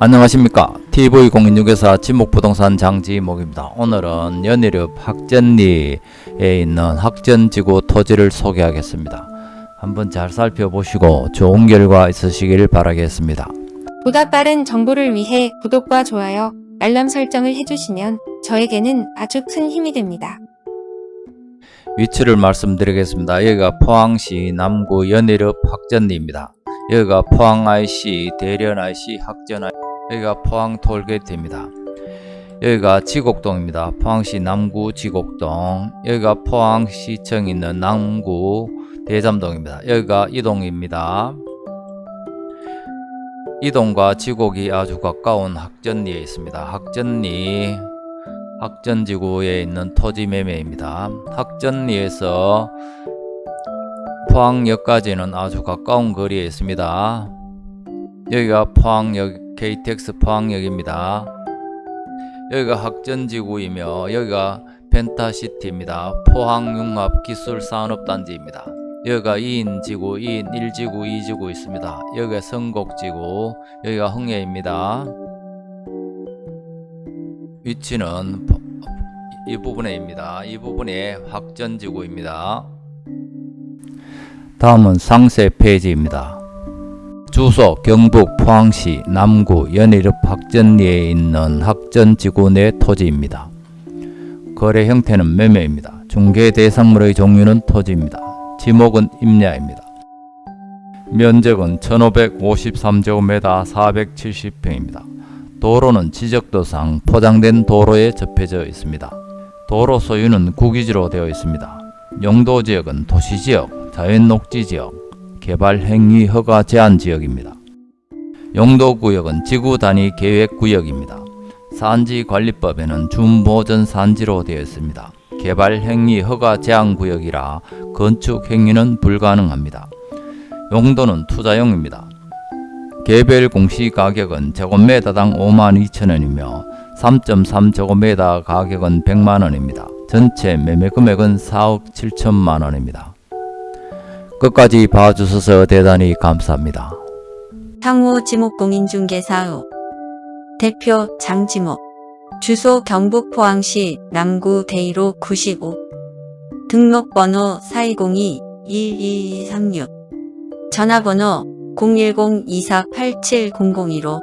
안녕하십니까? TV016에서 지목부동산 장지목입니다. 오늘은 연희읍 학전리에 있는 학전지구 토지를 소개하겠습니다. 한번 잘 살펴보시고 좋은 결과 있으시길 바라겠습니다. 보다 빠른 정보를 위해 구독과 좋아요, 알람 설정을 해주시면 저에게는 아주 큰 힘이 됩니다. 위치를 말씀드리겠습니다. 여기가 포항시 남구 연희읍 학전리입니다. 여기가 포항 IC, 대련 IC, 학전 IC 여기가 포항 톨게이트입니다. 여기가 지곡동입니다. 포항시 남구 지곡동 여기가 포항시청 있는 남구 대잠동입니다. 여기가 이동입니다. 이동과 지곡이 아주 가까운 학전리에 있습니다. 학전리 학전지구에 있는 토지 매매입니다. 학전리에서 포항역까지는 아주 가까운 거리에 있습니다. 여기가 포항역 KTX 포항역입니다. 여기가 학전지구이며 여기가 펜타시티입니다. 포항융합기술산업단지입니다. 여기가 2인 지구, 2인 1지구, 2지구 있습니다. 여기가 성곡지구, 여기가 흥예입니다. 위치는 이 부분에입니다. 이 부분에 학전지구입니다. 다음은 상세 페이지입니다. 주소 경북 포항시 남구 연희읍 학전리에 있는 학전지구 내 토지입니다. 거래 형태는 매매입니다. 중개 대상물의 종류는 토지입니다. 지목은 임야입니다. 면적은 1553제곱미터 470평입니다. 도로는 지적도상 포장된 도로에 접해져 있습니다. 도로 소유는 국유지로 되어 있습니다. 용도지역은 도시지역, 자연녹지지역, 개발 행위 허가 제한 지역입니다. 용도구역은 지구 단위 계획 구역입니다. 산지관리법에는 준보전 산지로 되어 있습니다. 개발 행위 허가 제한 구역이라 건축 행위는 불가능합니다. 용도는 투자용입니다. 개별 공시 가격은 제곱미터당 52,000원이며 3.3제곱미터 가격은 100만원입니다. 전체 매매 금액은 4억 7천만원입니다. 끝까지 봐주셔서 대단히 감사합니다. 향후 지목공인중개사업. 대표 장지목. 주소 경북 포항시 남구 대이로 95 등록번호 4202-12236 전화번호 010-2487-002로